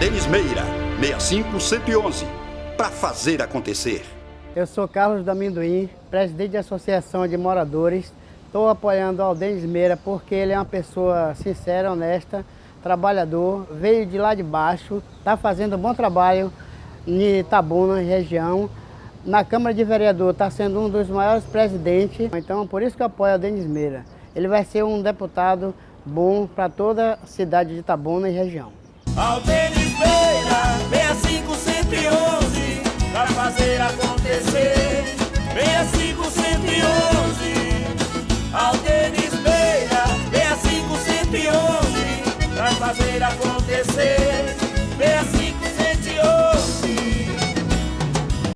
Denis Meira, 65111, para fazer acontecer. Eu sou Carlos do Amendoim, presidente da Associação de Moradores. Estou apoiando o Aldenis Meira porque ele é uma pessoa sincera, honesta, trabalhador, veio de lá de baixo, está fazendo um bom trabalho em Itabuna, região. Na Câmara de Vereador está sendo um dos maiores presidentes, então por isso que eu apoio o Denis Meira. Ele vai ser um deputado bom para toda a cidade de Itabuna e região. Aldenes Beira, 6511, para fazer acontecer. 6511, Aldenes Beira, 6511, para fazer acontecer.